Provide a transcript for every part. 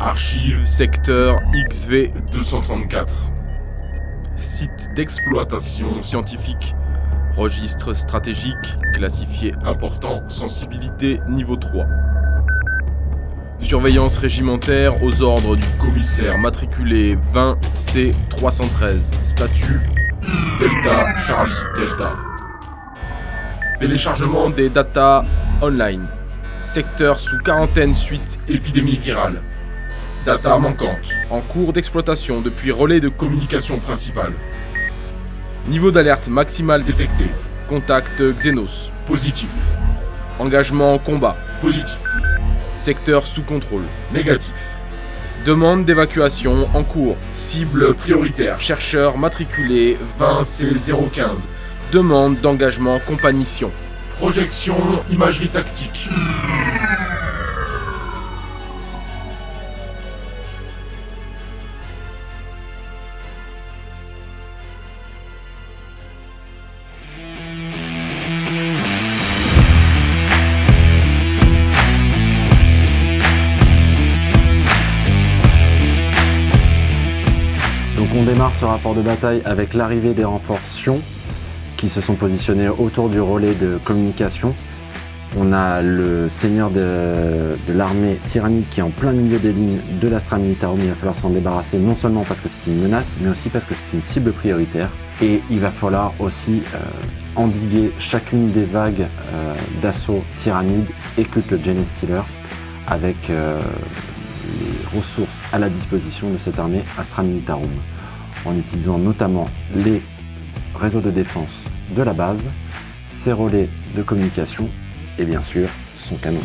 Archive secteur XV, 234. site D'exploitation scientifique, registre stratégique, classifié important, sensibilité, niveau 3. Surveillance régimentaire aux ordres du commissaire, matriculé 20C313. Statut Delta, Charlie, Delta. Téléchargement des data online. Secteur sous quarantaine suite épidémie virale. Data manquante. en cours d'exploitation depuis relais de Communication principale. niveau d'alerte maximal Détecté. contact Xenos. Positif. Engagement en combat. Positif. Secteur sous contrôle. Négatif. Demande d'évacuation en cours. Cible Le prioritaire. chercheur matriculé 20 20C015. Demande d'engagement compagnition. Projection, imagerie tactique. Démarre ce rapport de bataille avec l'arrivée des renforts Sion qui se sont positionnés autour du relais de communication. On a le seigneur de, l'armée tyrannique qui est en plein milieu des lignes de l'Astra Militarum. Il va falloir s'en débarrasser non seulement parce que c'est une menace, mais aussi parce que c'est une cible prioritaire. Et il va falloir aussi euh, endiguer chacune des vagues euh, d'assaut tyrannide et culte Genesis Stealer avec euh, les ressources à la disposition de cette armée Astra Militarum en utilisant notamment les réseaux de défense de la base, ses relais de communication et bien sûr son canon.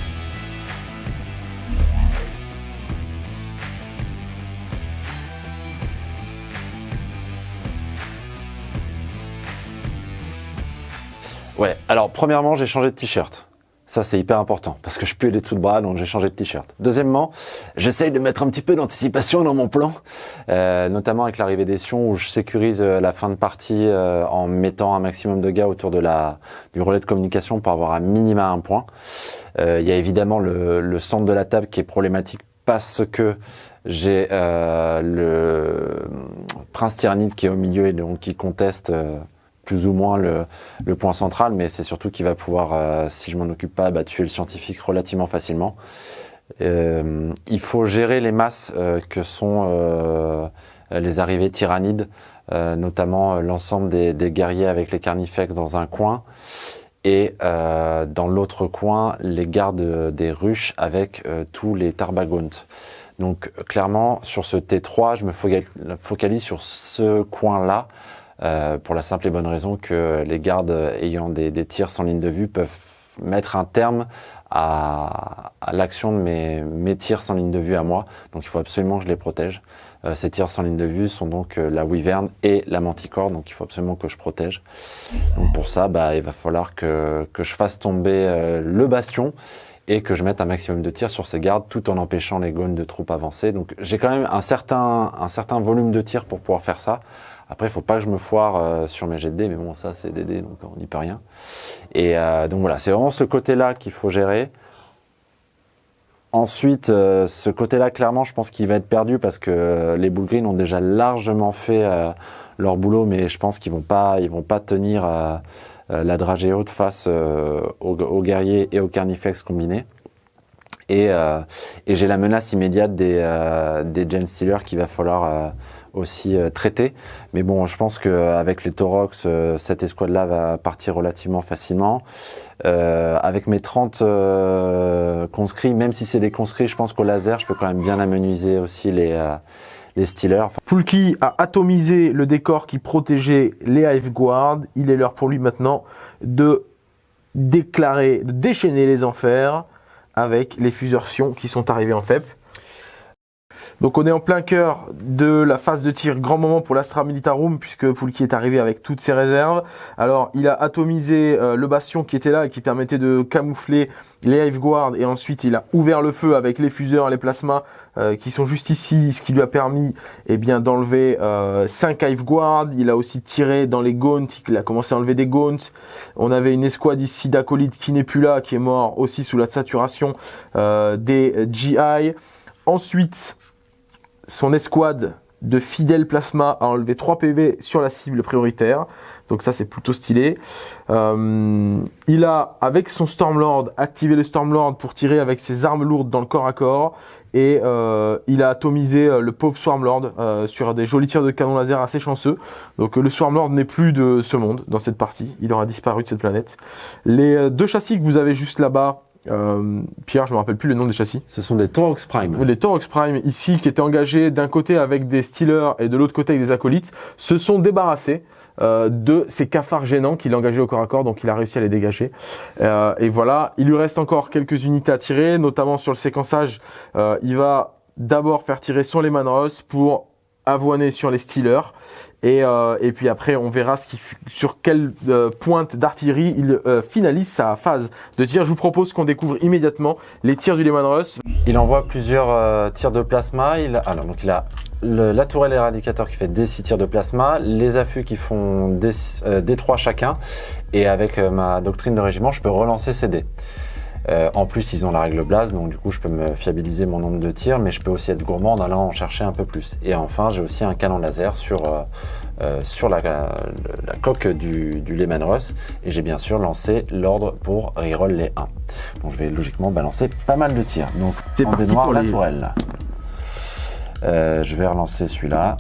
Ouais, alors premièrement j'ai changé de t-shirt. Ça, c'est hyper important parce que je pue les dessous de bras, donc j'ai changé de t-shirt. Deuxièmement, j'essaye de mettre un petit peu d'anticipation dans mon plan, euh, notamment avec l'arrivée des Sions où je sécurise euh, la fin de partie euh, en mettant un maximum de gars autour de la, du relais de communication pour avoir un minima un point. Euh, Il y a évidemment le, le centre de la table qui est problématique parce que j'ai euh, le prince tyrannide qui est au milieu et donc qui conteste plus ou moins le, point central, mais c'est surtout qu'il va pouvoir, euh, si je m'en occupe pas, bah, tuer le scientifique relativement facilement. Euh, il faut gérer les masses euh, que sont les arrivées tyrannides, notamment l'ensemble des, des guerriers avec les carnifex dans un coin, et dans l'autre coin, les gardes des ruches avec tous les tarbagontes. Donc clairement, sur ce T3, je me focal- focalise sur ce coin-là, euh, pour la simple et bonne raison que les gardes ayant des, des tirs sans ligne de vue peuvent mettre un terme à, à l'action de mes, mes tirs sans ligne de vue à moi. Donc il faut absolument que je les protège. Euh, ces tirs sans ligne de vue sont donc euh, la wyvern et la manticore, donc il faut absolument que je protège. Donc pour ça, bah, il va falloir que, que je fasse tomber euh, le bastion et que je mette un maximum de tirs sur ces gardes tout en empêchant les gones de troupes avancer. Donc j'ai quand même un certain, un certain volume de tirs pour pouvoir faire ça. Après, il faut pas que je me foire euh, sur mes jets de dés, mais bon, ça c'est des dés, donc on n'y peut rien. Et euh, donc voilà, c'est vraiment ce côté-là qu'il faut gérer. Ensuite, euh, ce côté-là, clairement, je pense qu'il va être perdu parce que les Bull Green ont déjà largement fait leur boulot, mais je pense qu'ils vont pas, ils vont pas tenir la dragée haute face aux, guerriers et aux carnifex combinés. Et, et j'ai la menace immédiate des, des Gen Stealers qu'il va falloir aussi euh, traiter. Mais bon, je pense qu'avec les Torox, euh, cette escouade-là va partir relativement facilement. Euh, avec mes 30 euh, conscrits, même si c'est des conscrits, je pense qu'au laser, je peux quand même bien amenuiser aussi les, euh, les Stealers. Poulki a atomisé le décor qui protégeait les Hive Guard. Il est l'heure pour lui maintenant de déclarer, de déchaîner les enfers avec les fusertions qui sont arrivées en FEP. Donc on est en plein cœur de la phase de tir grand moment pour l'Astra Militarum puisque Poulki est arrivé avec toutes ses réserves. Alors il a atomisé euh, le bastion qui était là et qui permettait de camoufler les Hive Guard et ensuite il a ouvert le feu avec les fuseurs, les plasmas euh, qui sont juste ici, ce qui lui a permis eh bien d'enlever 5 Hive Guard. Il a aussi tiré dans les Gaunts, il a commencé à enlever des Gaunts. On avait une escouade ici d'acolytes qui n'est plus là, qui est mort aussi sous la saturation euh, des GI. ensuite, son escouade de fidèles plasma a enlevé 3 PV sur la cible prioritaire. Donc ça, c'est plutôt stylé. Euh, il a, avec son Stormlord, activé le Stormlord pour tirer avec ses armes lourdes dans le corps à corps. Et euh, il a atomisé euh, le pauvre Swarmlord euh, sur des jolis tirs de canon laser assez chanceux. Donc le Swarmlord n'est plus de ce monde dans cette partie. Il aura disparu de cette planète. Les deux châssis que vous avez juste là-bas, euh, Pierre, je me rappelle plus le nom des châssis. Ce sont des Taurox Prime. Les Taurox Prime ici, qui étaient engagés d'un côté avec des Steelers et de l'autre côté avec des acolytes, se sont débarrassés euh, de ces cafards gênants qu'il engageait au corps à corps, donc il a réussi à les dégager. Euh, et voilà, il lui reste encore quelques unités à tirer, notamment sur le séquençage. Euh, il va d'abord faire tirer son Lehman Ross pour avoiner sur les Steelers. Et, euh, et puis après, on verra ce qui, sur quelle euh, pointe d'artillerie il euh, finalise sa phase de tir. Je vous propose qu'on découvre immédiatement les tirs du Lehman Ross. Il envoie plusieurs euh, tirs de plasma. Il, alors, donc il a le- la tourelle éradicateur qui fait des 6 tirs de plasma, les affûts qui font des, euh, des 3 chacun, et avec euh, ma doctrine de régiment, je peux relancer ces dés. Euh, en plus, ils ont la règle blase, donc du coup, je peux me fiabiliser mon nombre de tirs, mais je peux aussi être gourmand en allant en chercher un peu plus. Et enfin, j'ai aussi un canon laser sur, euh, euh, sur la, la, la coque du, du Lehman Russ, et j'ai bien sûr lancé l'ordre pour reroll les 1. Donc je vais logiquement balancer pas mal de tirs. Donc en parti baignoire, pour la les- tourelle. Euh, je vais relancer celui-là.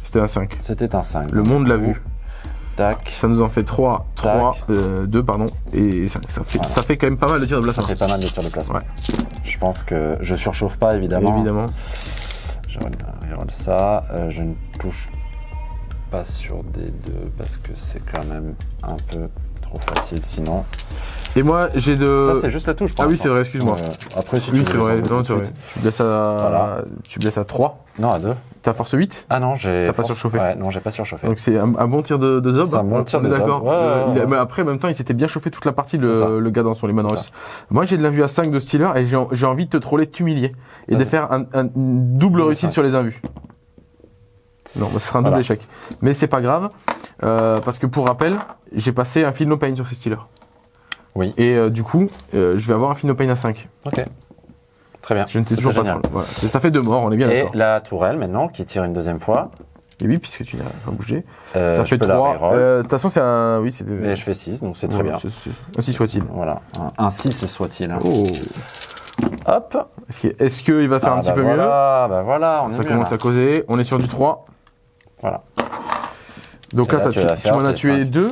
C'était un 5. C'était un 5. Le monde l'a vu. Tac. Ça nous en fait 3, 3, Tac. 2 pardon, et 5. Ça fait, Voilà. ça fait quand même pas mal de tirs de Ça plasma. fait pas mal de tirs de plasma. Ouais. Je pense que je surchauffe pas évidemment. Évidemment. Je reroll ça. Euh, je ne touche pas sur des deux parce que c'est quand même un peu trop facile sinon. Et moi, j'ai de. Ça c'est juste la touche. Ah oui, c'est vrai, excuse-moi. Après si oui, tu c'est veux, vrai. Non, c'est vrai. Tu blesses à, Voilà. tu blesses à 3. Non à deux. T'as force 8. Ah non j'ai. T'as pas surchauffé Ouais non j'ai pas surchauffé. Donc c'est un, un bon tir de, de Zob. C'est un bon tir de Zob. d'accord. Ouais, après, en même temps, il s'était bien chauffé toute la partie, le, le gars dans son Lehman Russ. Moi, j'ai de la vue à 5 de Steeler et j'ai j'ai envie de te troller, de t'humilier et de faire un, un- une double réussite sur les invus. Non, bah, ce sera un double Voilà. échec. Mais c'est pas grave, euh, parce que pour rappel, j'ai passé un feel no pain sur ces Steelers. Oui. Et euh, du coup, euh, je vais avoir un feel no pain à 5. Ok. Très bien. Je ne sais toujours pas trop. Voilà. Ça fait deux morts, on est bien Et la tourelle maintenant qui tire une deuxième fois. Et oui, puisque tu n'as pas bougé. Euh, ça fait peux la 3. reroll. Euh, De toute façon, c'est un. Oui, c'est. Mais je fais 6, donc c'est très Voilà, bien. Ainsi soit-il. Voilà, un, 6 soit-il. Oh. Hop Est-ce qu'il est-ce qu'il va faire Ah, un petit bah peu voilà, Bah voilà, on mieux est Ça mieux, commence là. à causer. On est sur du 3. Voilà. Donc là, là, tu tu, m'en as tué cinq. 2.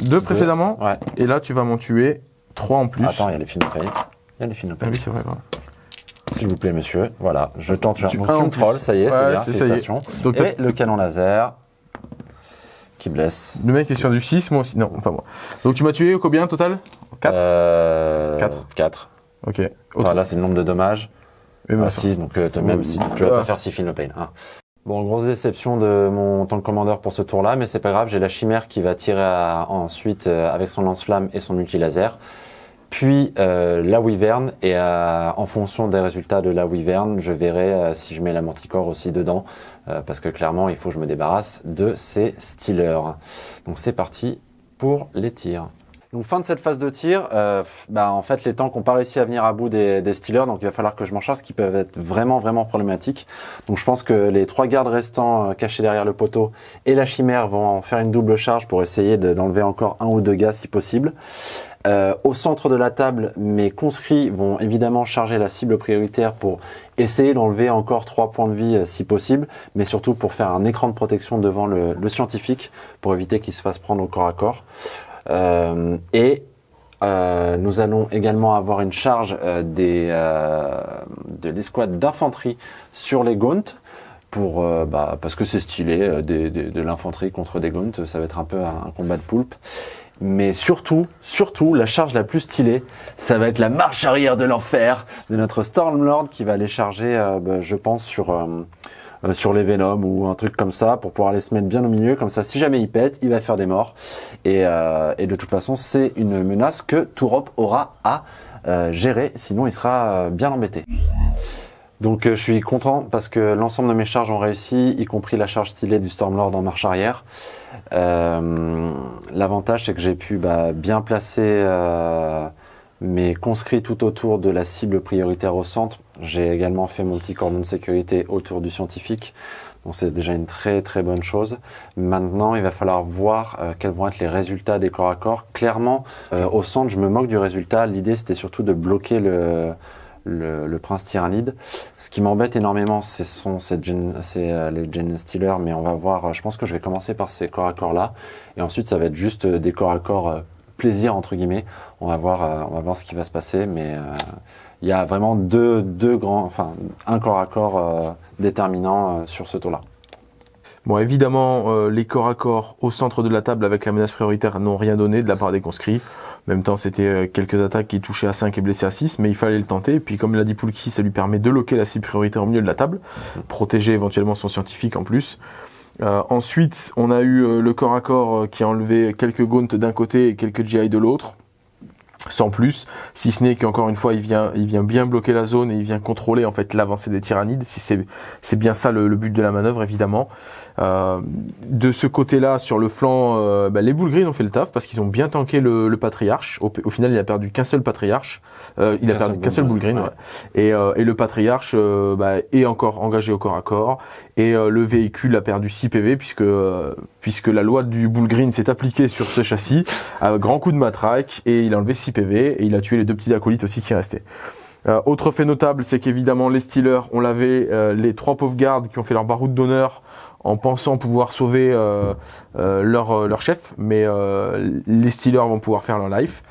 2 précédemment. Ouais. Et là, tu vas m'en tuer 3 en plus. Attends, il y a les films Il y a les films Ah oui, c'est vrai. voilà. S'il vous plaît, monsieur. Voilà, je tente. Tu- Donc tu me trolls, ça y est, Ouais, c'est bien, c'est- ça y est. Donc Et le canon laser qui blesse. le mec est sur du 6, moi aussi. Non, pas moi. Donc tu m'as tué au combien total? 4 Euh, Quatre. 4. Ok. Enfin, là, c'est le nombre de dommages. Et ben, Ah, 6, donc euh, même si tu vas pas faire 6 films pain. Hein. Bon, grosse déception de mon tank commander pour ce tour-là, mais c'est pas grave, j'ai la chimère qui va tirer ensuite euh, avec son lance-flamme et son multi-laser. Puis euh, la Wyvern, et euh, en fonction des résultats de la Wyvern, je verrai si je mets la Manticore aussi dedans, parce que clairement, il faut que je me débarrasse de ces Steelers. Donc c'est parti pour les tirs. Donc fin de cette phase de tir, euh, bah, en fait les tanks n'ont pas réussi à venir à bout des, des donc il va falloir que je m'en charge, ce qui peuvent être vraiment vraiment problématiques. Donc je pense que les trois gardes restants euh, cachés derrière le poteau et la chimère vont en faire une double charge pour essayer de- d'enlever encore un ou deux gars si possible. Euh, au centre de la table, mes conscrits vont évidemment charger la cible prioritaire pour essayer d'enlever encore trois points de vie euh, si possible, mais surtout pour faire un écran de protection devant le, le scientifique pour éviter qu'il se fasse prendre au corps à corps. Euh, et euh, nous allons également avoir une charge euh, des, de l'escouade d'infanterie sur les Gaunt. Pour, bah, parce que c'est stylé, euh, des- des- de l'infanterie contre des Gaunt, ça va être un peu un, un combat de poulpe. Mais surtout, surtout, la charge la plus stylée, ça va être la marche arrière de l'enfer de notre Stormlord qui va aller charger, euh, bah, je pense, sur, euh, sur les Venom ou un truc comme ça pour pouvoir aller se mettre bien au milieu. Comme ça, si jamais il pète, il va faire des morts. Et, euh, de toute façon, c'est une menace que Tourop aura à euh, gérer, sinon il sera bien embêté. Donc je suis content parce que l'ensemble de mes charges ont réussi, y compris la charge stylée du Stormlord en marche arrière. L'avantage c'est que j'ai pu bah, bien placer euh, mes conscrits tout autour de la cible prioritaire au centre. J'ai également fait mon petit cordon de sécurité autour du scientifique. Donc c'est déjà une très très bonne chose. Maintenant, il va falloir voir euh, quels vont être les résultats des corps à corps. Clairement, euh, au centre, je me moque du résultat. L'idée, c'était surtout de bloquer le, prince tyrannide. Ce qui m'embête énormément, ce euh, les Gen Stealer, mais on va voir. euh, Je pense que je vais commencer par ces corps à corps là, et ensuite ça va être juste des corps à corps plaisir entre guillemets. On va voir, on va voir ce qui va se passer, mais il y a vraiment deux, deux grands, enfin un corps à corps euh, déterminant euh, sur ce tour-là. Bon, évidemment, euh, les corps à corps au centre de la table avec la menace prioritaire n'ont rien donné de la part des conscrits. En même temps, c'était quelques attaques qui touchaient à 5 et blessaient à 6, mais il fallait le tenter. Et puis, comme l'a dit Poulki, ça lui permet de loquer la cible prioritaire au milieu de la table, protéger éventuellement son scientifique en plus. Ensuite, on a eu le corps à corps qui a enlevé quelques gaunts d'un côté et quelques GI de l'autre. Sans plus, si ce n'est qu'encore une fois, il vient, il vient bien bloquer la zone et il vient contrôler en fait l'avancée des tyrannides. Si c'est, bien ça le but de la manœuvre, évidemment. Euh, de ce côté-là, sur le flanc, euh, bah, les Bull Green ont fait le taf parce qu'ils ont bien tanké le, le patriarche. Au, au final, il a perdu qu'un seul patriarche. Euh, il a perdu qu'un seul Bull Green. Ouais. Et, euh, et le patriarche bah, est encore engagé au corps à corps. Et euh, le véhicule a perdu 6 PV puisque euh, puisque la loi du Bull Green s'est appliquée sur ce châssis à grand coup de matraque et il a enlevé 6 PV et il a tué les deux petits acolytes aussi qui restaient. Euh, autre fait notable, c'est qu'évidemment les Steelers ont lavé euh, les trois pauvres gardes qui ont fait leur baroud d'honneur en pensant pouvoir sauver euh, euh, leur, euh, leur chef, mais euh, les Steelers vont pouvoir faire leur life.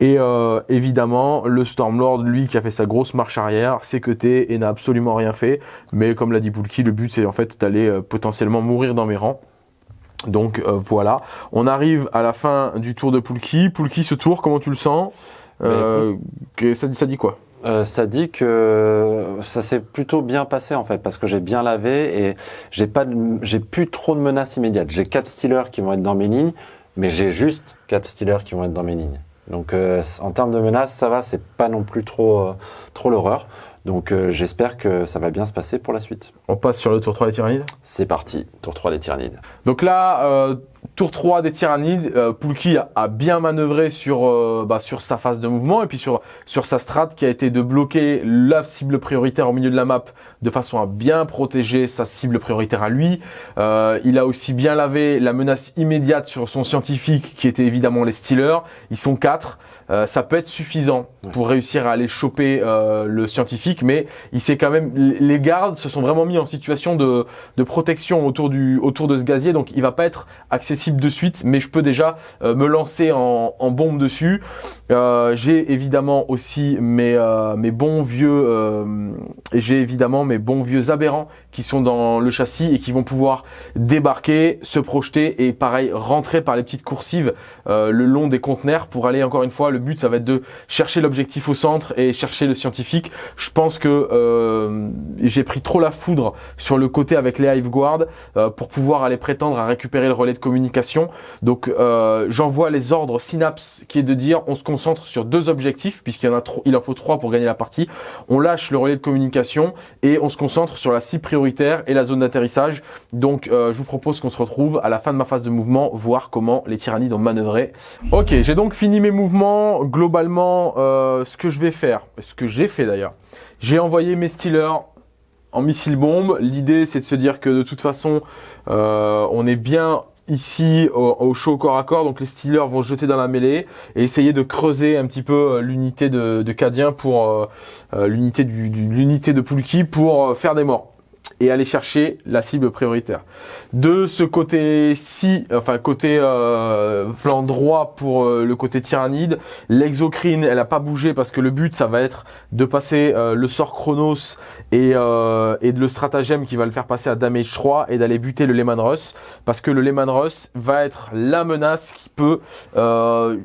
Et euh, évidemment, le Stormlord, lui, qui a fait sa grosse marche arrière, s'est cuté et n'a absolument rien fait. Mais comme l'a dit Poulki, le but c'est en fait d'aller euh, potentiellement mourir dans mes rangs. Donc euh, voilà, on arrive à la fin du tour de Poulki. Poulki, ce tour, comment tu le sens? Euh, que- ça, dit- ça dit quoi? Euh, ça dit que ça s'est plutôt bien passé en fait parce que j'ai bien lavé et j'ai pas j'ai plus trop de menaces immédiates. J'ai quatre Steelers qui vont être dans mes lignes, mais j'ai juste quatre Steelers qui vont être dans mes lignes. Donc euh, en termes de menaces, ça va, c'est pas non plus trop euh, trop l'horreur. Donc euh, j'espère que ça va bien se passer pour la suite. On passe sur le tour 3 des Tyrannides? C'est parti, tour 3 des Tyrannides. Donc là, euh, tour 3 des Tyrannides, euh, Poulki a, a bien manœuvré sur, euh, bah, sur sa phase de mouvement et puis sur, sur sa strat qui a été de bloquer la cible prioritaire au milieu de la map de façon à bien protéger sa cible prioritaire à lui. Euh, il a aussi bien lavé la menace immédiate sur son scientifique qui était évidemment les Steelers. Ils sont quatre. Euh, ça peut être suffisant pour réussir à aller choper euh, le scientifique, mais il s'est quand même les gardes se sont vraiment mis en situation de, de protection autour du autour de ce gazier, donc il va pas être accessible de suite, mais je peux déjà euh, me lancer en, en bombe dessus. Euh, j'ai évidemment aussi mes euh, mes bons vieux euh, j'ai évidemment mes bons vieux aberrants qui sont dans le châssis et qui vont pouvoir débarquer, se projeter et pareil rentrer par les petites coursives euh, le long des conteneurs pour aller encore une fois le but ça va être de chercher l'objectif au centre et chercher le scientifique. Je pense que euh, j'ai pris trop la foudre sur le côté avec les Hive Guard euh, pour pouvoir aller prétendre à récupérer le relais de communication. Donc euh, j'envoie les ordres Synapse qui est de dire on se concentre sur deux objectifs puisqu'il en a trop il en faut trois pour gagner la partie. On lâche le relais de communication et on se concentre sur la cible prioritaire et la zone d'atterrissage. Donc je vous propose qu'on se retrouve à la fin de ma phase de mouvement voir comment les tyrannides ont manœuvré. Ok, j'ai donc fini mes mouvements. Globalement, euh, ce que je vais faire, ce que j'ai fait d'ailleurs, j'ai envoyé mes Steelers en missile bombe. L'idée, c'est de se dire que de toute façon, euh, on est bien ici au, au show corps à corps. Donc les Steelers vont jeter dans la mêlée et essayer de creuser un petit peu euh, l'unité de, Cadien pour l'unité du, l'unité de Poulki pour faire des morts et aller chercher la cible prioritaire. De ce côté-ci, enfin côté euh, flanc droit pour euh, le côté tyrannide, l'exocrine, elle a pas bougé parce que le but ça va être de passer euh, le sort Chronos et, euh, et de le stratagème qui va le faire passer à damage 3 et d'aller buter le Lehman Russ parce que le Lehman Russ va être la menace qui peut euh,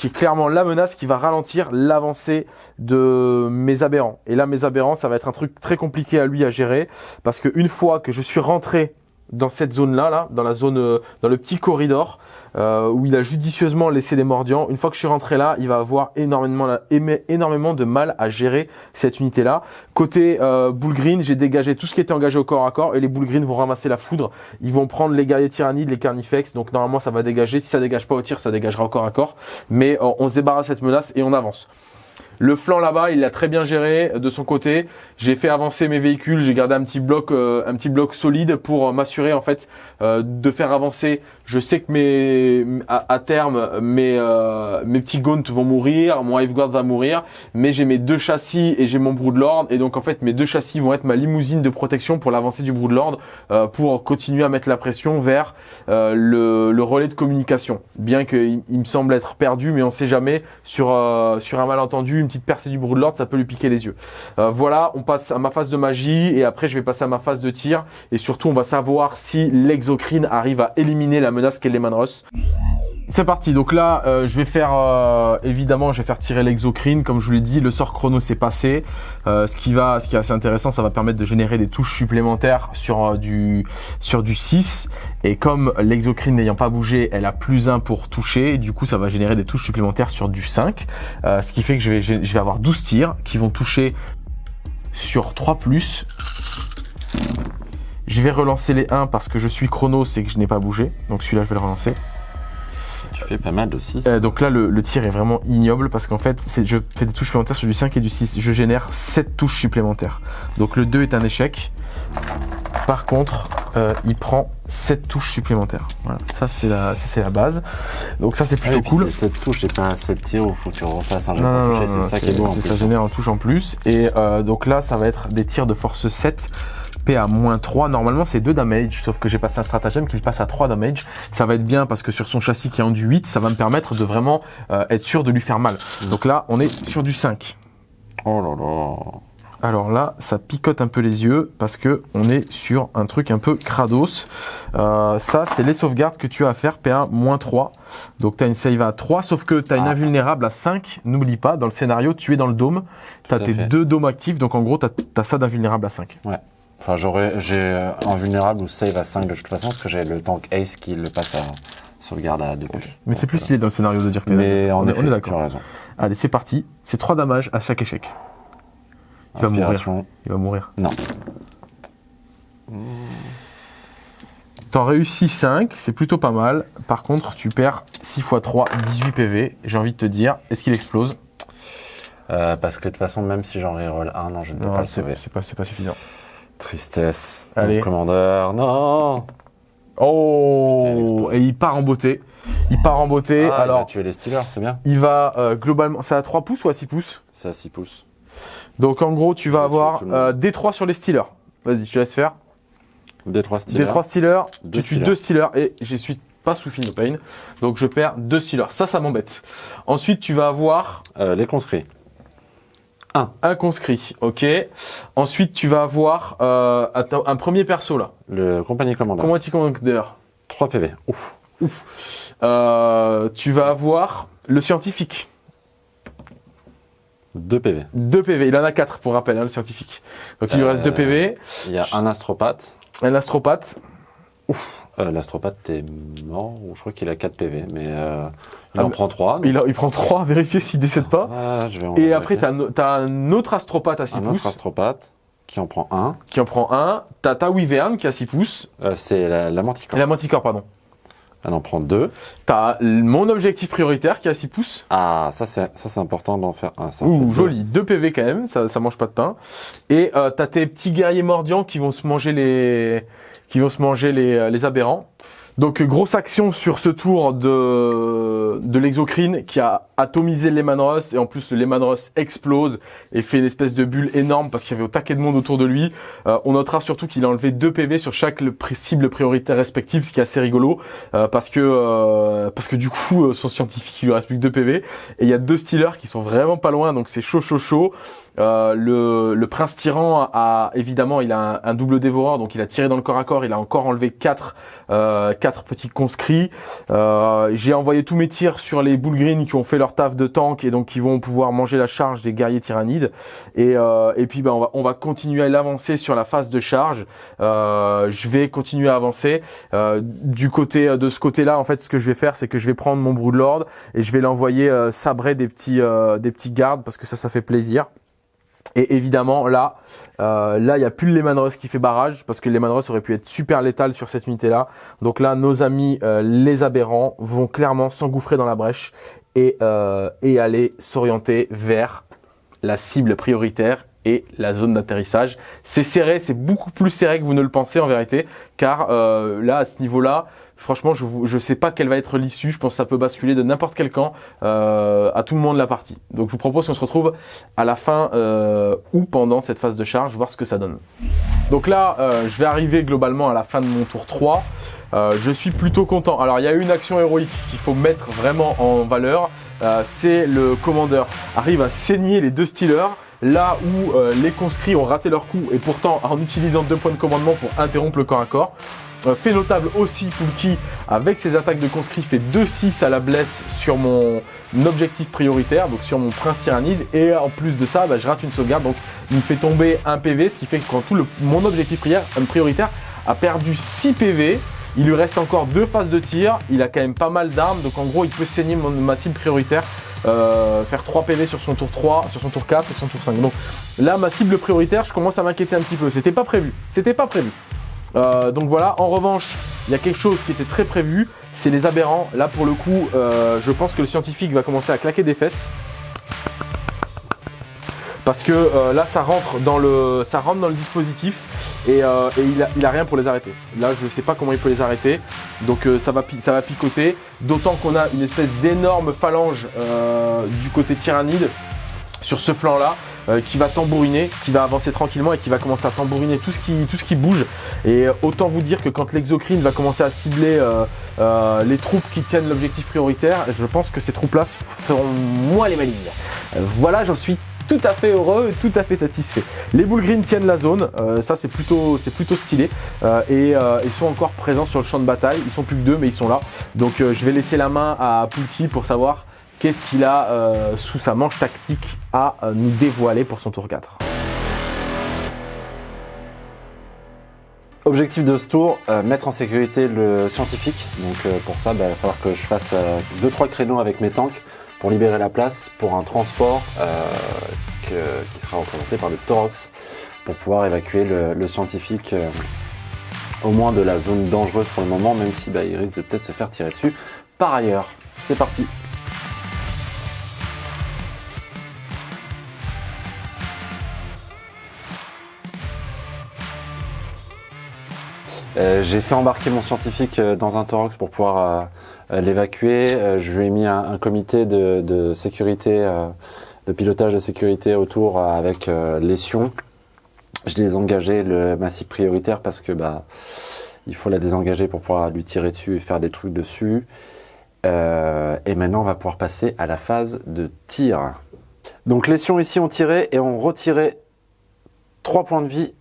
qui est clairement la menace qui va ralentir l'avancée de mes aberrants. Et là, mes aberrants, ça va être un truc très compliqué à lui à gérer, parce que une fois que je suis rentré dans cette zone-là, là, dans la zone, euh, dans le petit corridor, euh, où il a judicieusement laissé des mordiants, une fois que je suis rentré là, il va avoir énormément, énormément de mal à gérer cette unité-là. Côté euh, Bull Green, j'ai dégagé tout ce qui était engagé au corps à corps, et les Bull Green vont ramasser la foudre. Ils vont prendre les guerriers tyrannides, les carnifex, donc normalement ça va dégager. Si ça dégage pas au tir, ça dégagera au corps à corps. Mais euh, on se débarrasse de cette menace et on avance. Le flanc là-bas, il l'a très bien géré de son côté. J'ai fait avancer mes véhicules, j'ai gardé un petit bloc, euh, un petit bloc solide pour euh, m'assurer en fait euh, de faire avancer. Je sais que mes, à, à terme, mes, euh, mes petits Gaunt vont mourir, mon Hive Guard va mourir, mais j'ai mes deux châssis et j'ai mon Broodlord et donc en fait mes deux châssis vont être ma limousine de protection pour l'avancée du Broodlord euh, pour continuer à mettre la pression vers euh, le, le relais de communication. Bien qu'il il me semble être perdu, mais on sait jamais sur euh, sur un malentendu, une petite percée du Broodlord, ça peut lui piquer les yeux. Euh, voilà, on passe à ma phase de magie et après je vais passer à ma phase de tir et surtout on va savoir si l'exocrine arrive à éliminer la menace C'est parti, donc là euh, je vais faire euh, évidemment je vais faire tirer l'exocrine comme je vous l'ai dit, le sort chrono s'est passé. Euh, ce qui va ce qui est assez intéressant, ça va permettre de générer des touches supplémentaires sur du sur du 6 et comme l'exocrine n'ayant pas bougé, elle a plus 1 pour toucher, du coup ça va générer des touches supplémentaires sur du 5. Euh, ce qui fait que je vais je vais avoir 12 tirs qui vont toucher sur 3 plus. Je vais relancer les 1 parce que je suis chrono, c'est que je n'ai pas bougé. Donc celui-là, je vais le relancer. Tu fais pas mal de 6. Euh, donc là, le, le tir est vraiment ignoble parce qu'en fait, je fais des touches supplémentaires sur du 5 et du 6. Je génère 7 touches supplémentaires. Donc le 2 est un échec. Par contre, euh, il prend 7 touches supplémentaires. Voilà, ça c'est la, ça, la base. Donc ça c'est Ah plutôt cool. Cette touche, c'est pas un set tir où faut que tu refasses un Non, non, c'est ça qui est beau en plus. Ça génère un touche en plus. Et euh, donc là, ça va être des tirs de force 7. P à moins 3. Normalement, c'est 2 damage, sauf que j'ai passé un stratagème qui passe à 3 damage. Ça va être bien parce que sur son châssis qui est en du 8, ça va me permettre de vraiment euh, être sûr de lui faire mal. Donc là, on est sur du 5. Oh là là. Alors là, ça picote un peu les yeux parce que on est sur un truc un peu crados. Euh, ça, c'est les sauvegardes que tu as à faire, PA moins 3. Donc tu as une save à 3, sauf que tu as une Ah. invulnérable à 5. N'oublie pas, dans le scénario, tu es dans le dôme. Tu as tes fait. deux dômes actifs, donc en gros, tu as, ça d'invulnérable à 5. Enfin, j'aurais, j'ai euh, un vulnérable ou save à 5 de toute façon, parce que j'ai le tank Ace qui le passe à sauvegarde à 2 plus. Mais c'est plus stylé dans le scénario de dire que Mais on, est, d'accord. raison. Allez, c'est parti. C'est 3 damages à chaque échec. Il va mourir. Inspiration. Il va mourir. Non. T'en réussis 5, c'est plutôt pas mal. Par contre, tu perds 6 x 3, 18 PV. J'ai envie de te dire, est-ce qu'il explose? Euh, parce que de toute façon, même si j'en reroll un, non, je ne peux Non, pas le sauver. c'est pas, c'est pas suffisant. Tristesse. Allez. Ton commandeur. Non. Putain, il Oh explose. Et il part en beauté. Il part en beauté. Ah, il Alors, a tué les Steelers, c'est bien. il va euh, globalement... C'est à 3 pouces ou à 6 pouces? C'est à 6 pouces. Donc en gros, tu vas avoir tuer euh, D3 sur les Steelers. Vas-y, je te laisse faire. D3 Steelers. D3 Steelers, Deux tu suis Steelers. 2 Steelers et je suis pas sous Phil Pain. Donc je perds 2 Steelers. Ça, ça m'embête. Ensuite, tu vas avoir Euh, les conscrits. Un conscrit. Ok. Ensuite, tu vas avoir euh, un premier perso là. Le compagnie commandeur. Comment tu commander 3 PV. Ouf. euh, Tu vas avoir le scientifique. 2 PV. 2 PV. Il en a 4 pour rappel, hein, le scientifique. Donc il lui reste 2 Euh, PV. Il y a un astropathe. Un astropathe. Euh, L'astropathe est mort, je crois qu'il a 4 PV, mais euh, il Ah, en prend 3. Il, a- il prend 3, vérifier s'il décède pas. Ah, je vais en Et après, vérifier. t'as un, un autre astropathe à 6 un pouces autre astropathe qui en prend un. qui en prend un. T'as ta Wyvern qui a 6 pouces. Euh, c'est la, la manticore. la Manticore, pardon. Elle en prend deux. T'as mon objectif prioritaire qui a 6 pouces. Ah, ça c'est ça c'est important d'en faire un. Ça Ouh, joli. 2 PV quand même, ça, ça mange pas de pain. Et euh, t'as tes petits guerriers mordiants qui vont se manger les, qui vont se manger les, euh, les aberrants. Donc grosse action sur ce tour de, de l'exocrine qui a atomisé le Lehman Ross et en plus le Lehman Ross explose et fait une espèce de bulle énorme parce qu'il y avait au taquet de monde autour de lui. Euh, on notera surtout qu'il a enlevé 2 PV sur chaque cible prioritaire respective, ce qui est assez rigolo euh, parce que parce que du coup son scientifique il lui reste plus que 2 PV et il y a deux Steelers qui sont vraiment pas loin donc c'est chaud chaud chaud. Euh, le, prince tyran a évidemment il a un, double dévoreur donc il a tiré dans le corps à corps il a encore enlevé quatre euh, petits conscrits. Euh, j'ai envoyé tous mes tirs sur les bull green qui ont fait leur taf de tank et donc qui vont pouvoir manger la charge des guerriers tyrannides. Et, puis ben, on, va, on va continuer à l'avancer sur la phase de charge. Je vais continuer à avancer. Du côté de ce côté là en fait ce que je vais faire c'est que je vais prendre mon broodlord et je vais l'envoyer sabrer des petits des petits gardes parce que ça ça fait plaisir et évidemment, là, euh, là, il n'y a plus le Lehman Russ qui fait barrage parce que le Lehman Russ aurait pu être super létal sur cette unité-là. Donc là, nos amis, euh, les aberrants, vont clairement s'engouffrer dans la brèche et, euh, et aller s'orienter vers la cible prioritaire et la zone d'atterrissage. C'est serré, c'est beaucoup plus serré que vous ne le pensez en vérité, car euh, là, à ce niveau-là, franchement, je ne sais pas quelle va être l'issue. Je pense que ça peut basculer de n'importe quel camp euh, à tout le monde de la partie. Donc, je vous propose qu'on se retrouve à la fin euh, ou pendant cette phase de charge, voir ce que ça donne. Donc là, euh, je vais arriver globalement à la fin de mon tour 3. Euh, je suis plutôt content. Alors, il y a une action héroïque qu'il faut mettre vraiment en valeur. C'est le commandeur arrive à saigner les deux Steelers là où les conscrits ont raté leur coup et pourtant en utilisant deux points de commandement pour interrompre le corps à corps. Euh, fait notable aussi Poulki avec ses attaques de conscrits fait 2-6 à la blesse sur mon objectif prioritaire, donc sur mon prince tyrannide et en plus de ça bah, je rate une sauvegarde donc il me fait tomber un PV ce qui fait que quand tout le, mon objectif euh, prioritaire a perdu 6 PV il lui reste encore deux phases de tir, il a quand même pas mal d'armes, donc en gros il peut saigner mon- ma cible prioritaire, euh, faire 3 PV sur son tour 3, sur son tour 4 et son tour 5. Donc là ma cible prioritaire, je commence à m'inquiéter un petit peu, c'était pas prévu, c'était pas prévu. Euh, donc voilà, en revanche, il y a quelque chose qui était très prévu, c'est les aberrants. Là pour le coup, euh, je pense que le scientifique va commencer à claquer des fesses. Parce que euh, là ça rentre dans le, ça rentre dans le dispositif et, il, a, rien pour les arrêter. Là, je sais pas comment il peut les arrêter, donc ça, va, picoter. D'autant qu'on a une espèce d'énorme phalange du côté tyrannide sur ce flanc-là. Euh, qui va tambouriner, qui va avancer tranquillement et qui va commencer à tambouriner tout ce qui, tout ce qui bouge. Et euh, autant vous dire que quand l'exocrine va commencer à cibler euh, euh, les troupes qui tiennent l'objectif prioritaire, je pense que ces troupes-là feront moins les malignes. Voilà, j'en suis tout à fait heureux tout à fait satisfait. Les Green tiennent la zone, euh, ça c'est plutôt, plutôt stylé. Euh, et euh, ils sont encore présents sur le champ de bataille, ils sont plus que deux mais ils sont là. Donc euh, je vais laisser la main à Pulki pour savoir qu'est-ce qu'il a euh, sous sa manche tactique à euh, nous dévoiler pour son tour 4. Objectif de ce tour, euh, mettre en sécurité le scientifique. Donc pour ça, bah, il va falloir que je fasse 2-3 créneaux avec mes tanks pour libérer la place pour un transport qui sera représenté par le Torox pour pouvoir évacuer le, scientifique au moins de la zone dangereuse pour le moment, même si bah, il risque de peut-être se faire tirer dessus. Par ailleurs, c'est parti. J'ai fait embarquer mon scientifique euh, dans un Torox pour pouvoir euh, euh, l'évacuer. Euh, je lui ai mis un, comité de, sécurité, euh, de pilotage de sécurité autour euh, avec euh, les Sions. Je les ai engagés le massif prioritaire parce que bah il faut la désengager pour pouvoir lui tirer dessus et faire des trucs dessus. Euh, et maintenant, on va pouvoir passer à la phase de tir. Donc les Sions ici ont tiré et ont retiré 3 points de vie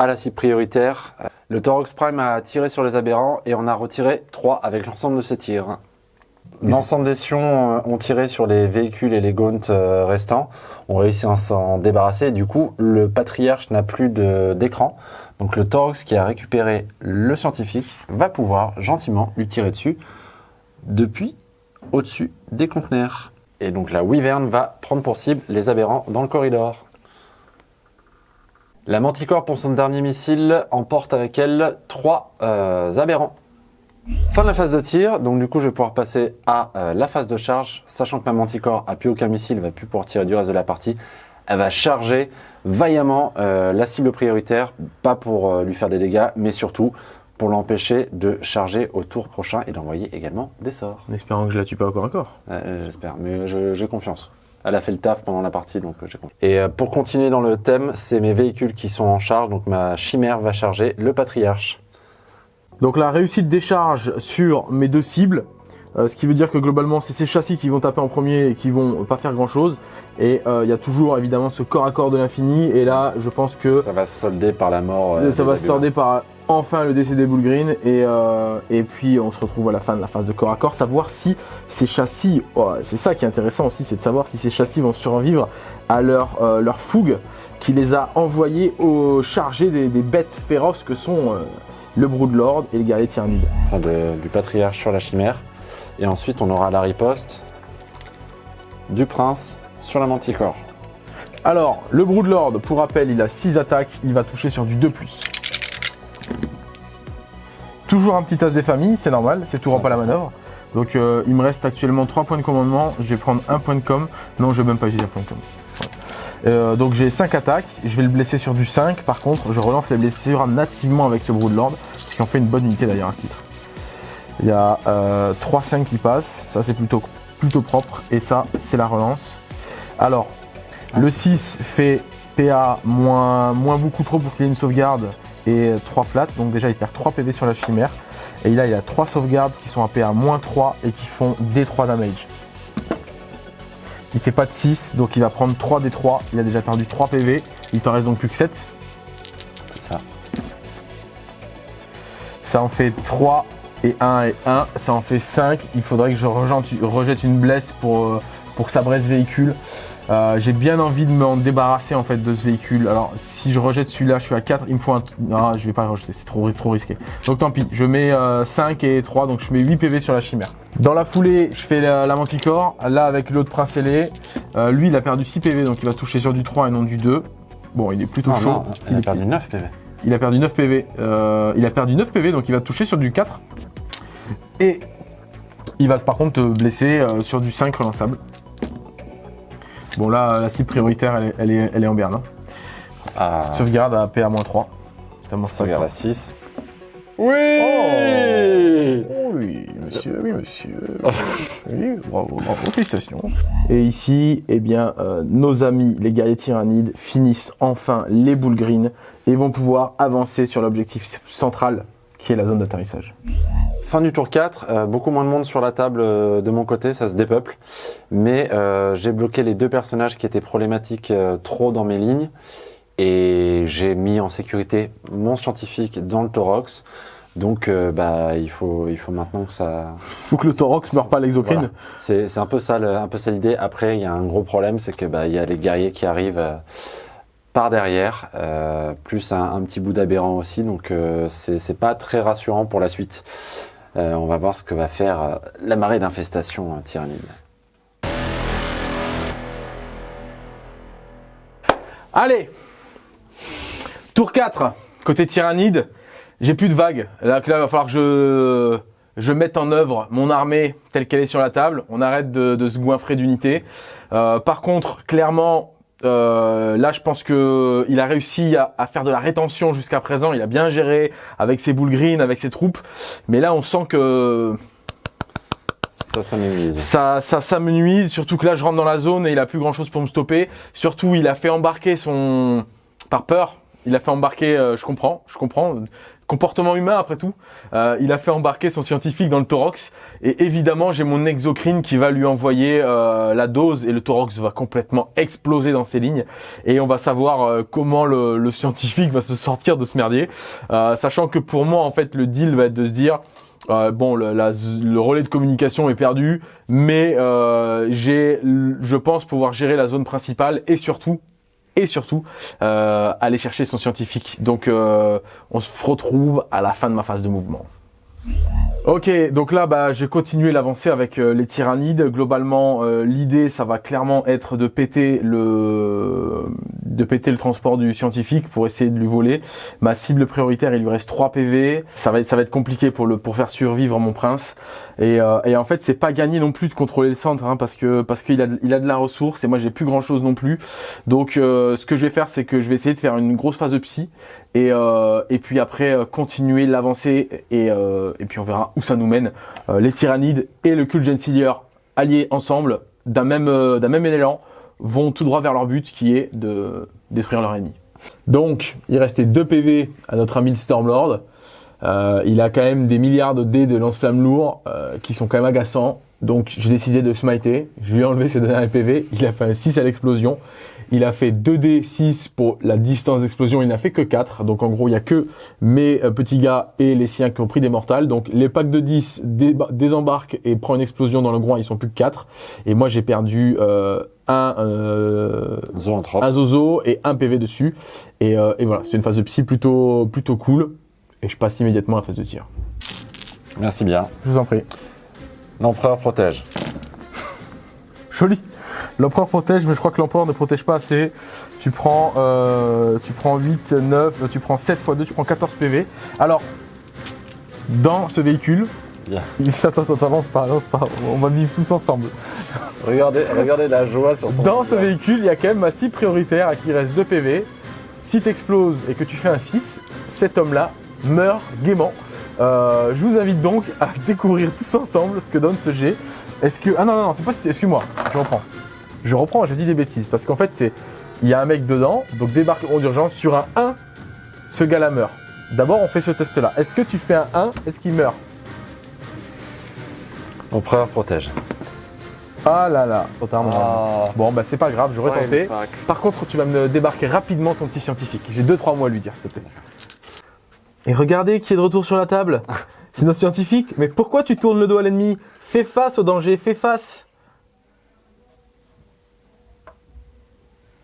à la cible prioritaire. Le Torox Prime a tiré sur les aberrants et on a retiré 3 avec l'ensemble de ses tirs. L'ensemble des Sions euh, ont tiré sur les véhicules et les gaunts euh, restants, ont réussi à s'en débarrasser. Du coup, le patriarche n'a plus d'écran. Donc le Torox qui a récupéré le scientifique va pouvoir gentiment lui tirer dessus depuis au-dessus des conteneurs. Et donc la Wyvern va prendre pour cible les aberrants dans le corridor. La Manticore, pour son dernier missile, emporte avec elle trois euh, aberrants. Fin de la phase de tir, donc du coup je vais pouvoir passer à euh, la phase de charge, sachant que ma Manticore a plus aucun missile, elle va plus pouvoir tirer du reste de la partie. Elle va charger vaillamment euh, la cible prioritaire, pas pour lui faire des dégâts, mais surtout pour l'empêcher de charger au tour prochain et d'envoyer également des sorts. En espérant que je la tue pas au corps à corps. Euh, J'espère, mais j'ai confiance. Elle a fait le taf pendant la partie, donc euh, j'ai confiance. Et euh, pour continuer dans le thème, c'est mes véhicules qui sont en charge, donc ma chimère va charger le patriarche. Donc la réussite des charges sur mes deux cibles, euh, ce qui veut dire que globalement c'est ces châssis qui vont taper en premier et qui vont pas faire grand chose. Et euh, il y a toujours évidemment ce corps à corps de l'infini. Et là je pense que Ça va se solder par la mort. euh, ça va se Abulas. sorder par enfin le décès des Bull Green. Et, euh, et puis on se retrouve à la fin de la phase de corps à corps, savoir si ces châssis, oh, c'est ça qui est intéressant aussi, c'est de savoir si ces châssis vont survivre à leur, euh, leur fougue qui les a envoyés au chargé des, des bêtes féroces que sont euh, le Broodlord et le guerrier tyrannide. Enfin, de- du patriarche sur la chimère. Et ensuite, on aura la riposte du prince sur la manticore. Alors, le Broodlord, pour rappel, il a 6 attaques, il va toucher sur du 2+. Toujours un petit as des familles, c'est normal, c'est tout pas la manœuvre. Donc euh, il me reste actuellement 3 points de commandement, je vais prendre un point de com. Non, je vais même pas utiliser un point de com. Euh, donc j'ai 5 attaques, je vais le blesser sur du 5. Par contre, je relance les blessures nativement avec ce Broodlord, ce qui en fait une bonne unité d'ailleurs à ce titre. Il y a 3-5 qui passent, ça c'est plutôt, plutôt propre, et ça c'est la relance. Alors, le 6 fait PA moins, moins beaucoup trop pour qu'il ait une sauvegarde et 3 flats, donc déjà il perd 3 PV sur la chimère. Et là il a 3 sauvegardes qui sont à PA moins 3 et qui font D3 damage. Il fait pas de 6, donc il va prendre 3 D3, il a déjà perdu 3 PV, il t'en reste donc plus que 7. C'est ça. Ça en fait 3 et 1 et 1, ça en fait 5. Il faudrait que je rejette une blesse pour, euh, pour que ça ce véhicule. Euh, j'ai bien envie de m'en débarrasser en fait de ce véhicule. Alors si je rejette celui-là, je suis à 4, il me faut un... Non, je vais pas le rejeter, c'est trop, trop risqué. Donc tant pis, je mets 5 euh, et 3, donc je mets 8 PV sur la chimère. Dans la foulée, je fais la, manticore. Là avec l'autre prince ailé, euh, lui il a perdu 6 PV, donc il va toucher sur du 3 et non du 2. Bon, il est plutôt ah, chaud. Non, il, a perdu 9 PV. Il a perdu 9 PV. il a perdu 9 PV, donc il va toucher sur du 4. Et il va par contre te blesser sur du 5 relançable. Bon là, la cible prioritaire, elle est, elle est, en berne. Hein. Ah. Sauvegarde à PA-3. Sauvegarde à 6. Oui oh Oui, monsieur, oui, monsieur. oui, bravo, bravo, félicitations. Et ici, eh bien, euh, nos amis, les guerriers tyrannides, finissent enfin les boules green et vont pouvoir avancer sur l'objectif central, qui est la zone d'atterrissage. Fin du tour 4, euh, beaucoup moins de monde sur la table euh, de mon côté, ça se dépeuple. Mais euh, j'ai bloqué les deux personnages qui étaient problématiques trop dans mes lignes. Et j'ai mis en sécurité mon scientifique dans le Torox. Donc bah il faut il faut maintenant que ça. Faut que le Torox meure pas l'exocrine. C'est un peu ça un peu ça l'idée. Après il y a un gros problème, c'est que bah il y a les guerriers qui arrivent par derrière, plus un, petit bout d'aberrant aussi. Donc c'est pas très rassurant pour la suite. Euh, on va voir ce que va faire euh, la marée d'infestation euh, tyrannide. Allez Tour 4, côté tyrannide, j'ai plus de vagues. Là, il va falloir que je, je mette en œuvre mon armée telle qu'elle est sur la table. On arrête de, se goinfrer d'unités. par contre, clairement, euh, là, je pense que il a réussi à, faire de la rétention jusqu'à présent. Il a bien géré avec ses boules green, avec ses troupes. Mais là, on sent que ça, ça nuise. Ça, ça, ça me nuise. Surtout que là, je rentre dans la zone et il a plus grand chose pour me stopper. Surtout, il a fait embarquer son par peur. Il a fait embarquer. Euh, je comprends, je comprends comportement humain après tout. Euh, il a fait embarquer son scientifique dans le Torox et évidemment j'ai mon exocrine qui va lui envoyer euh, la dose et le Torox va complètement exploser dans ses lignes. Et on va savoir euh, comment le, scientifique va se sortir de ce merdier, sachant que pour moi en fait le deal va être de se dire bon, le, le, relais de communication est perdu, mais j'ai, je pense pouvoir gérer la zone principale et surtout et surtout euh, aller chercher son scientifique. Donc euh, on se retrouve à la fin de ma phase de mouvement. Ok, donc là, bah, j'ai continué l'avancée avec euh, les tyrannides. Globalement, euh, l'idée, ça va clairement être de péter le de péter le transport du scientifique pour essayer de lui voler. Ma cible prioritaire, il lui reste 3 PV. Ça va être ça va être compliqué pour le pour faire survivre mon prince. Et, euh, et en fait, c'est pas gagné non plus de contrôler le centre, hein, parce que parce qu'il a il a de la ressource et moi j'ai plus grand chose non plus. Donc, ce que je vais faire, c'est que je vais essayer de faire une grosse phase de psy et, euh, et puis après euh, continuer l'avancée et, euh, et puis on verra où ça nous mène. Euh, les tyrannides et le cul Gensilier alliés ensemble d'un même, d'un même élan vont tout droit vers leur but qui est de détruire leur ennemi. Donc il restait 2 PV à notre ami le Stormlord. il a quand même des milliards de dés de lance-flammes lourds qui sont quand même agaçants. Donc j'ai décidé de smiter, je lui ai enlevé ses derniers PV, il a fait un 6 à l'explosion. Il a fait 2D6 pour la distance d'explosion, il n'a fait que 4. Donc en gros, il n'y a que mes euh, petits gars et les siens qui ont pris des mortals. Donc les packs de 10 désembarquent et prend une explosion dans le groin, ils sont plus que 4. Et moi j'ai perdu euh, un, euh, un zozo et un PV dessus. Et, euh, et voilà, c'est une phase de psy plutôt, plutôt cool. Et je passe immédiatement à la phase de tir. Merci bien. Je vous en prie. L'empereur protège. Joli. L'empereur protège, mais je crois que l'empereur ne protège pas assez. Tu prends, euh, tu prends 8, 9, euh, tu prends 7 x 2, tu prends 14 PV. Alors, dans ce véhicule, yeah. attends, attends, avance pas, avance pas, on va vivre tous ensemble. Regardez, regardez la joie sur son Dans ce véhicule, il y a quand même un 6 prioritaire à qui il reste 2 PV. Si t'exploses et que tu fais un 6, cet homme-là meurt gaiement. Euh, je vous invite donc à découvrir tous ensemble ce que donne ce G. Est-ce que. Ah non, non, non, c'est pas. Excuse-moi, je reprends. Je reprends, je dis des bêtises. Parce qu'en fait, c'est. Il y a un mec dedans, donc débarquement d'urgence. Sur un 1, ce gars-là meurt. D'abord, on fait ce test-là. Est-ce que tu fais un 1 Est-ce qu'il meurt? Empereur protège. Ah là là, mon ami. Bon, bah c'est pas grave, j'aurais tenté. Fuck. Par contre, tu vas me débarquer rapidement ton petit scientifique. J'ai 2-3 mots à lui dire, s'il te plaît. Et regardez qui est de retour sur la table. C'est notre scientifique. Mais pourquoi tu tournes le dos à l'ennemi? Fais face au danger, fais face.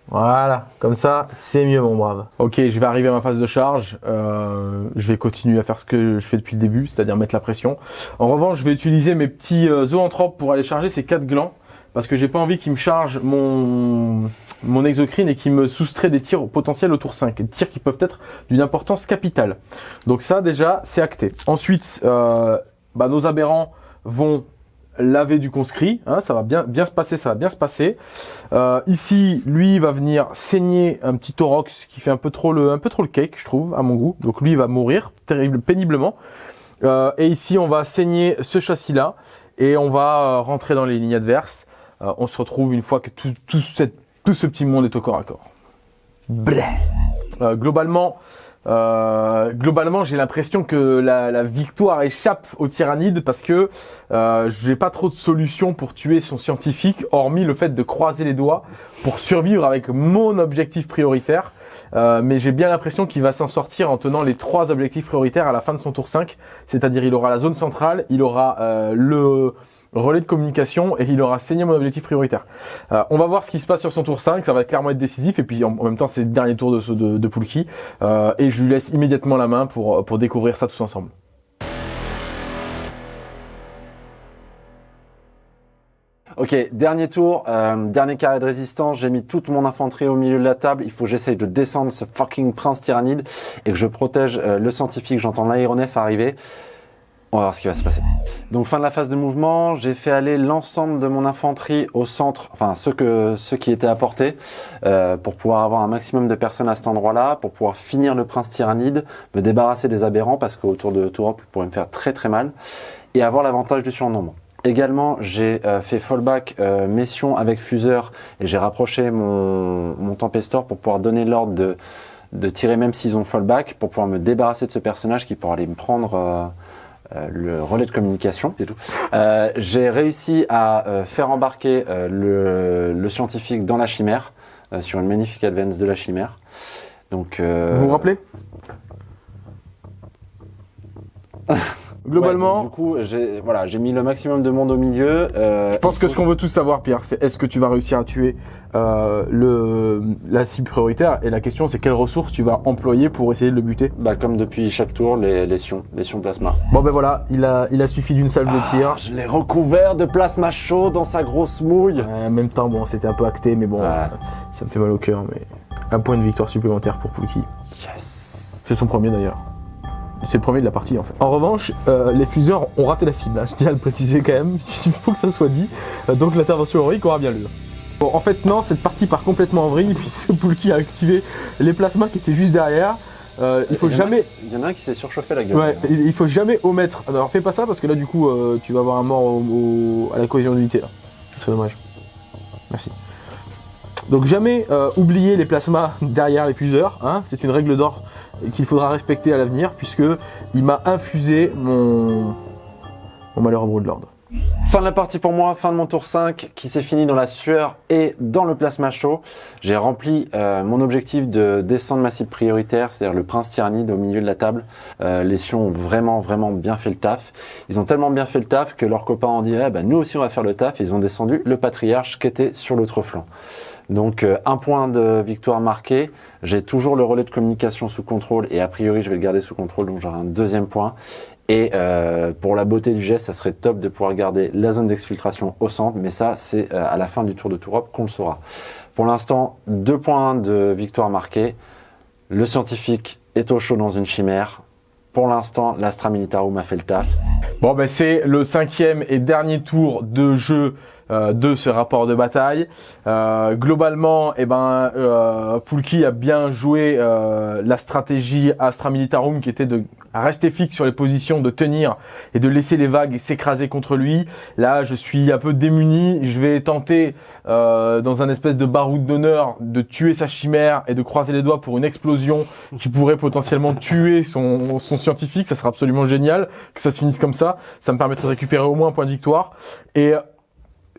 Voilà, comme ça, c'est mieux, mon brave. Ok, je vais arriver à ma phase de charge. Euh, je vais continuer à faire ce que je fais depuis le début, c'est-à-dire mettre la pression. En revanche, je vais utiliser mes petits euh, zoanthropes pour aller charger ces quatre glands. Parce que j'ai pas envie qu'ils me chargent mon, mon exocrine et qu'ils me soustraient des tirs potentiels au tour 5. Des tirs qui peuvent être d'une importance capitale. Donc ça, déjà, c'est acté. Ensuite, euh, bah, nos aberrants vont laver du conscrit. hein, ça va bien, bien se passer, ça va bien se passer. Euh, ici, lui, il va venir saigner un petit thorax qui fait un peu trop le, un peu trop le cake, je trouve, à mon goût. Donc lui, il va mourir terrible, péniblement. Euh, et ici, on va saigner ce châssis-là et on va euh, rentrer dans les lignes adverses. Euh, on se retrouve une fois que tout, tout, cette- tout ce petit monde est au corps à corps. Globalement, euh, globalement, j'ai l'impression que la, victoire échappe aux tyrannides parce que euh, j'ai pas trop de solutions pour tuer son scientifique, hormis le fait de croiser les doigts pour survivre avec mon objectif prioritaire. Euh, mais j'ai bien l'impression qu'il va s'en sortir en tenant les trois objectifs prioritaires à la fin de son tour 5. C'est-à-dire, il aura la zone centrale, il aura euh, le relais de communication et il aura saigné mon objectif prioritaire. Euh, on va voir ce qui se passe sur son tour 5, ça va clairement être décisif et puis en, même temps c'est le dernier tour de, de, Poulki Euh, et je lui laisse immédiatement la main pour, pour découvrir ça tous ensemble. Ok, dernier tour, euh, dernier carré de résistance. J'ai mis toute mon infanterie au milieu de la table. Il faut que j'essaye de descendre ce fucking prince tyrannide et que je protège le scientifique. J'entends l'aéronef arriver. On va voir ce qui va se passer. Donc fin de la phase de mouvement, j'ai fait aller l'ensemble de mon infanterie au centre, enfin ceux que ceux qui étaient à portée, euh, pour pouvoir avoir un maximum de personnes à cet endroit-là, pour pouvoir finir le prince tyrannide, me débarrasser des aberrants parce qu'autour de Tourop, il pourrait me faire très très mal, et avoir l'avantage du surnombre. Également, j'ai euh, fait fallback euh, mission avec fuseur et j'ai rapproché mon, mon Tempestor pour pouvoir donner l'ordre de, de tirer même s'ils ont fallback pour pouvoir me débarrasser de ce personnage qui pourra aller me prendre euh, le relais de communication. C'est tout. Euh, j'ai réussi à euh, faire embarquer euh, le, le scientifique dans la chimère euh, sur une magnifique advance de la chimère. Donc, euh, Vous vous rappelez? Globalement, ouais, du coup, j'ai voilà, j'ai mis le maximum de monde au milieu. euh, je pense que ce qu'on veut tous savoir, Pierre, c'est est-ce que tu vas réussir à tuer euh, le, la cible prioritaire? Et la question, c'est quelles ressources tu vas employer pour essayer de le buter? Bah, comme depuis chaque tour, les, les sions, les sions plasma. Bon ben voilà, il a, il a suffi d'une salve de tir. Je l'ai recouvert de plasma chaud dans sa grosse mouille. En même temps, bon, c'était un peu acté, mais bon, euh, ça me fait mal au cœur. Mais un point de victoire supplémentaire pour Poulki. Yes. C'est son premier d'ailleurs. C'est le premier de la partie en fait. En revanche, euh, les fuseurs ont raté la cible, hein, je tiens à le préciser quand même, il faut que ça soit dit. Euh, donc l'intervention héroïque aura bien lieu. Bon, en fait, non, cette partie part complètement en vrille puisque Poulki a activé les plasmas qui étaient juste derrière. Euh, il faut jamais. Il y en a un qui s'est surchauffé la gueule. Ouais, il faut jamais omettre. Alors fais pas ça parce que là du coup euh, tu vas avoir un mort au- au- à la cohésion d'unité là. Ce serait dommage. Merci. Donc jamais euh, oublier les plasmas derrière les fuseurs, hein, c'est une règle d'or qu'il faudra respecter à l'avenir puisque il m'a infusé mon, mon malheureux brûle de l'ordre. Fin de la partie pour moi, fin de mon tour 5 qui s'est fini dans la sueur et dans le plasma chaud. J'ai rempli euh, mon objectif de descendre ma cible prioritaire, c'est-à-dire le prince tyrannide au milieu de la table. Euh, les Sions ont vraiment vraiment bien fait le taf. Ils ont tellement bien fait le taf que leurs copains ont dit eh ben, nous aussi on va faire le taf. Ils ont descendu le patriarche qui était sur l'autre flanc. Donc euh, un point de victoire marqué. J'ai toujours le relais de communication sous contrôle et a priori je vais le garder sous contrôle donc j'aurai un deuxième point. Et euh, pour la beauté du geste, ça serait top de pouvoir garder la zone d'exfiltration au centre, mais ça c'est euh, à la fin du tour de Tourop qu'on le saura. Pour l'instant, deux points de victoire marqués. Le scientifique est au chaud dans une chimère. Pour l'instant, l'Astra Militarum a fait le taf. Bon, ben c'est le cinquième et dernier tour de jeu euh, de ce rapport de bataille. Euh, globalement, eh ben, euh, Poulki a bien joué euh, la stratégie Astra Militarum qui était de rester fixe sur les positions, de tenir et de laisser les vagues s'écraser contre lui. Là, je suis un peu démuni. Je vais tenter, euh, dans un espèce de baroud d'honneur, de tuer sa chimère et de croiser les doigts pour une explosion qui pourrait potentiellement tuer son, son scientifique. Ça sera absolument génial que ça se finisse comme ça. Ça me permettrait de récupérer au moins un point de victoire. Et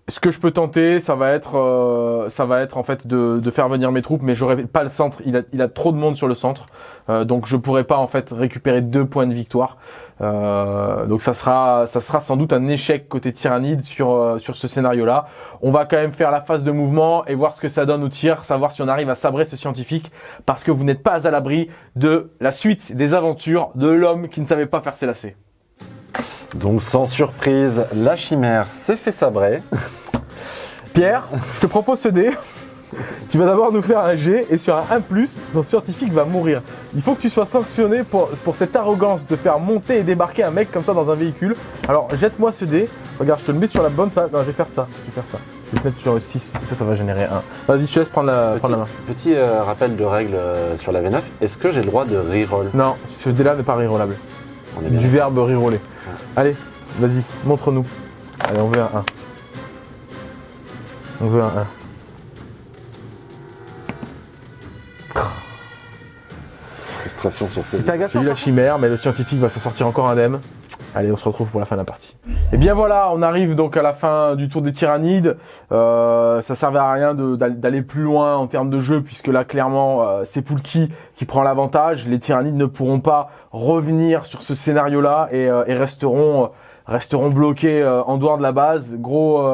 ce que je peux tenter, ça va être, euh, ça va être en fait de, faire venir mes troupes, mais j'aurai pas le centre. Il a, a trop de monde sur le centre, euh, donc je pourrai pas en fait récupérer deux points de victoire. Euh, donc ça sera, ça sera sans doute un échec côté tyrannide sur sur ce scénario-là. On va quand même faire la phase de mouvement et voir ce que ça donne au tir, savoir si on arrive à sabrer ce scientifique, parce que vous n'êtes pas à l'abri de la suite des aventures de l'homme qui ne savait pas faire ses lacets. Donc sans surprise, la chimère s'est fait sabrer. Pierre, je te propose ce dé. Tu vas d'abord nous faire un G et sur un 1+, ton scientifique va mourir. Il faut que tu sois sanctionné pour, pour cette arrogance de faire monter et débarquer un mec comme ça dans un véhicule. Alors jette-moi ce dé. Regarde, je te le mets sur la bonne face. Non, je vais faire ça. Je vais faire ça. Je vais te mettre sur le 6. Ça, ça va générer 1. Vas-y, je te laisse prendre la, Petit, prendre la main. petit, euh, rappel de règle euh, sur la V9. Est-ce que j'ai le droit de reroll? Non, ce dé-là n'est pas rerollable. On est bien Du verbe reroller. Allez, vas-y, montre-nous. Allez, on veut un 1. On veut un 1. frustration sur ces. C'est agaçant. J'ai eu la chimère, mais le scientifique va s'en sortir encore indemne. Allez, on se retrouve pour la fin de la partie. Et bien voilà, on arrive donc à la fin du tour des tyrannides. Euh, ça servait à rien d'aller plus loin en termes de jeu, puisque là, clairement, euh, c'est Poulki qui prend l'avantage. Les tyrannides ne pourront pas revenir sur ce scénario-là et, euh, et resteront, euh, resteront bloqués en dehors de la base. Gros,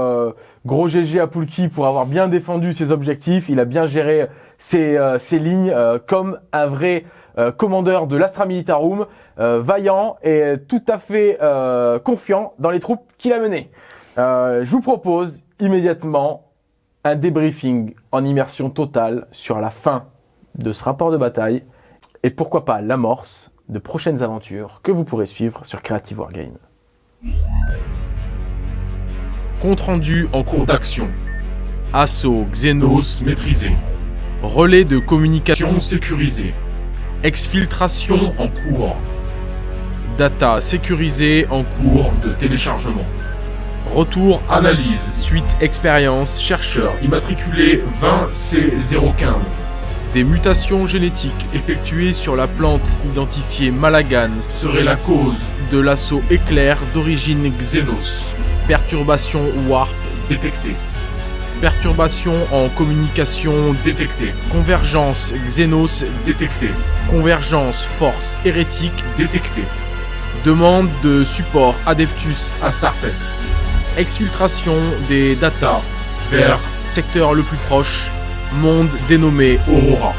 gros GG à Poulki pour avoir bien défendu ses objectifs. Il a bien géré ses, ses lignes comme un vrai euh, commandeur de l'Astra Militarum, euh, vaillant et tout à fait euh, confiant dans les troupes qu'il a menées. Je vous propose immédiatement un débriefing en immersion totale sur la fin de ce rapport de bataille et pourquoi pas l'amorce de prochaines aventures que vous pourrez suivre sur Creative Wargame. Compte rendu en cours d'action. assaut, xénos, Nos maîtrisé. relais de communication, Action sécurisée. Exfiltration, En cours. data sécurisée en cours, de téléchargement. retour, Analyse. suite, expérience, chercheur, immatriculé 20C015. des mutations génétiques effectuées sur la plante identifiée Malagan Serait la cause. de l'assaut éclair d'origine Xenos. perturbation warp, Détecté. Perturbation en communication, Détecté. convergence Xenos, Détecté. convergence force hérétique, Détecté. demande de support Adeptus, Astartes. exfiltration des data Vers secteur le plus proche, monde dénommé Aurora.